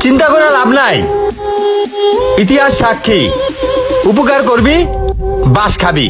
চিন্তা করে লাভ নাই। ইতিহাস সাক্ষী। উপকার করবি বাস খাবি।